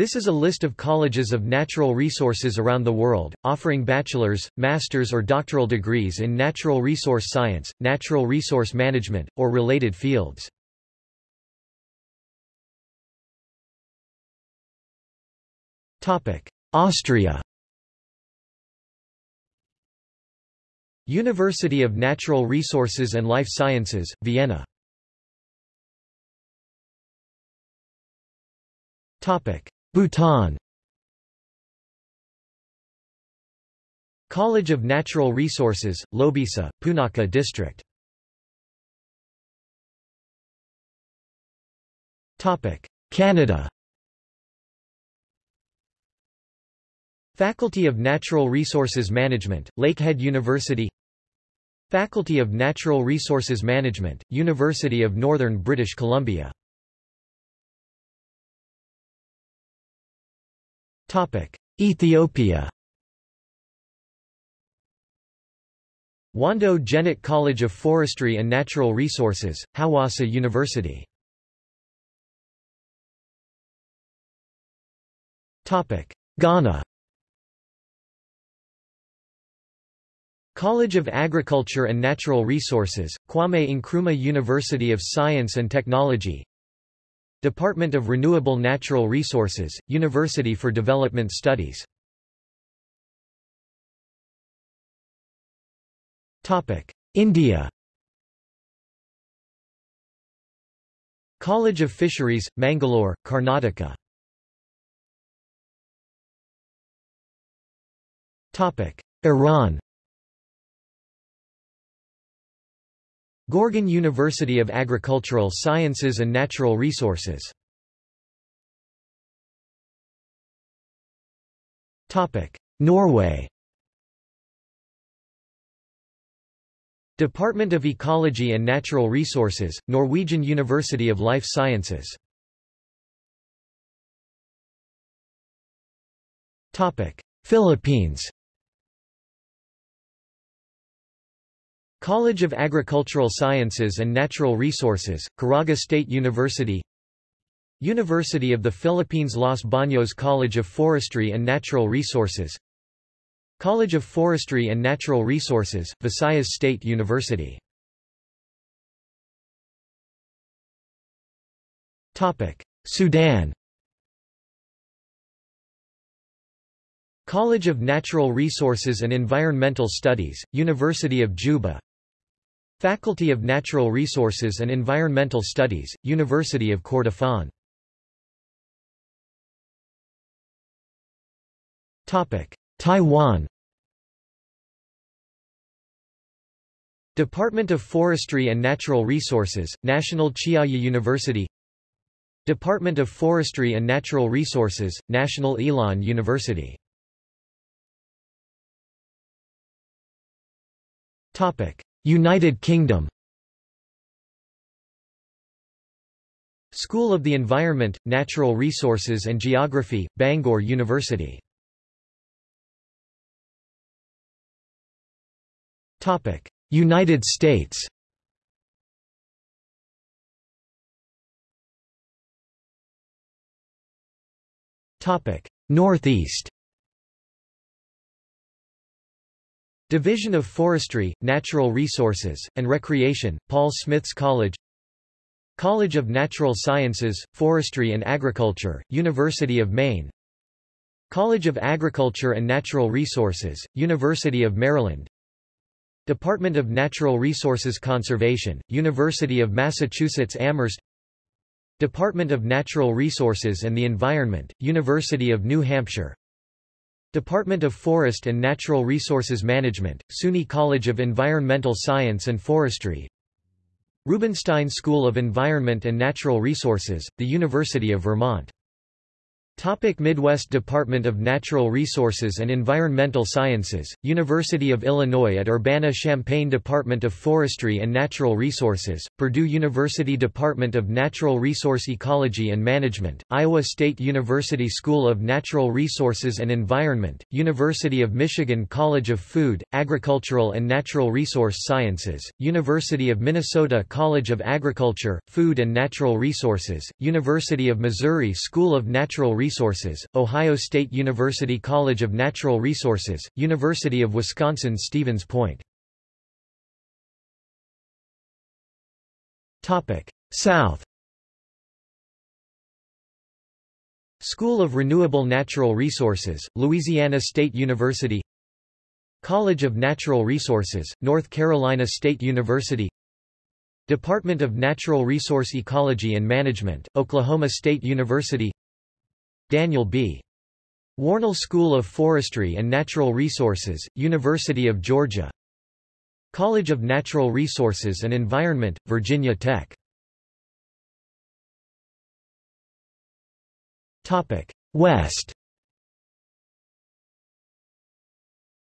This is a list of colleges of natural resources around the world, offering bachelor's, master's or doctoral degrees in natural resource science, natural resource management, or related fields. Austria University of Natural Resources and Life Sciences, Vienna Bhutan College of Natural Resources, Lobesa, Punakha District. Canada. Faculty of Natural Resources Management, Lakehead University. Faculty of Natural Resources Management, University of Northern British Columbia Ethiopia. Wondo Genet College of Forestry and Natural Resources, Hawassa University. Ghana. College of Agriculture and Natural Resources, Kwame Nkrumah University of Science and Technology Department of Renewable Natural Resources, University for Development Studies. India. College of Fisheries, Mangalore, Karnataka. Iran Gorgan University of Agricultural Sciences and Natural Resources. Norway. Department of Ecology and Natural Resources, Norwegian University of Life Sciences. Philippines College of Agricultural Sciences and Natural Resources, Caraga State University University of the Philippines Los Baños College of Forestry and Natural Resources College of Forestry and Natural Resources, Visayas State University Sudan College of Natural Resources and Environmental Studies, University of Juba Faculty of Natural Resources and Environmental Studies, University of Kordofan Taiwan. Department of Forestry and Natural Resources, National Chiayi University. Department of Forestry and Natural Resources, National Ilan University United Kingdom. School of the Environment, Natural Resources and Geography, Bangor University. United States. Northeast Division of Forestry, Natural Resources, and Recreation, Paul Smith's College. College of Natural Sciences, Forestry and Agriculture, University of Maine. College of Agriculture and Natural Resources, University of Maryland. Department of Natural Resources Conservation, University of Massachusetts Amherst. Department of Natural Resources and the Environment, University of New Hampshire Department of Forest and Natural Resources Management, SUNY College of Environmental Science and Forestry. Rubenstein School of Environment and Natural Resources, the University of Vermont Topic Midwest Department of Natural Resources and Environmental Sciences, University of Illinois at Urbana-Champaign Department of Forestry and Natural Resources, Purdue University Department of Natural Resource Ecology and Management, Iowa State University School of Natural Resources and Environment, University of Michigan College of Food, Agricultural and Natural Resource Sciences, University of Minnesota College of Agriculture, Food and Natural Resources, University of Missouri School of Natural Resources Resources, Ohio State University College of Natural Resources, University of Wisconsin-Stevens Point. South. School of Renewable Natural Resources, Louisiana State University. College of Natural Resources, North Carolina State University. Department of Natural Resource Ecology and Management, Oklahoma State University Daniel B. Warnell School of Forestry and Natural Resources, University of Georgia. College of Natural Resources and Environment, Virginia Tech. Topic: West.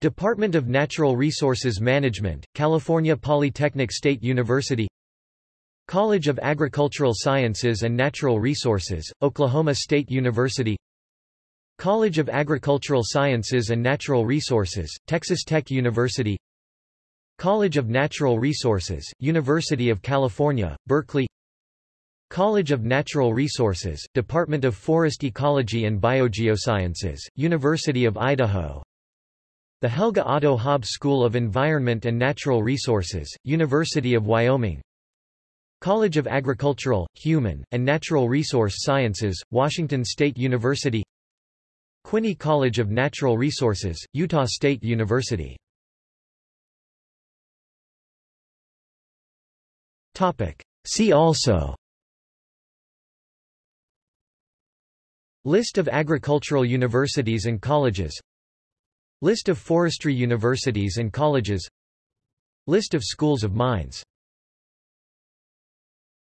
Department of Natural Resources Management, California Polytechnic State University College of Agricultural Sciences and Natural Resources, Oklahoma State University. College of Agricultural Sciences and Natural Resources, Texas Tech University. College of Natural Resources, University of California, Berkeley. College of Natural Resources, Department of Forest Ecology and Biogeosciences, University of Idaho. The Helga Otto Haub School of Environment and Natural Resources, University of Wyoming College of Agricultural, Human, and Natural Resource Sciences, Washington State University. Quinney College of Natural Resources, Utah State University. See also. List of agricultural universities and colleges. List of forestry universities and colleges. List of schools of mines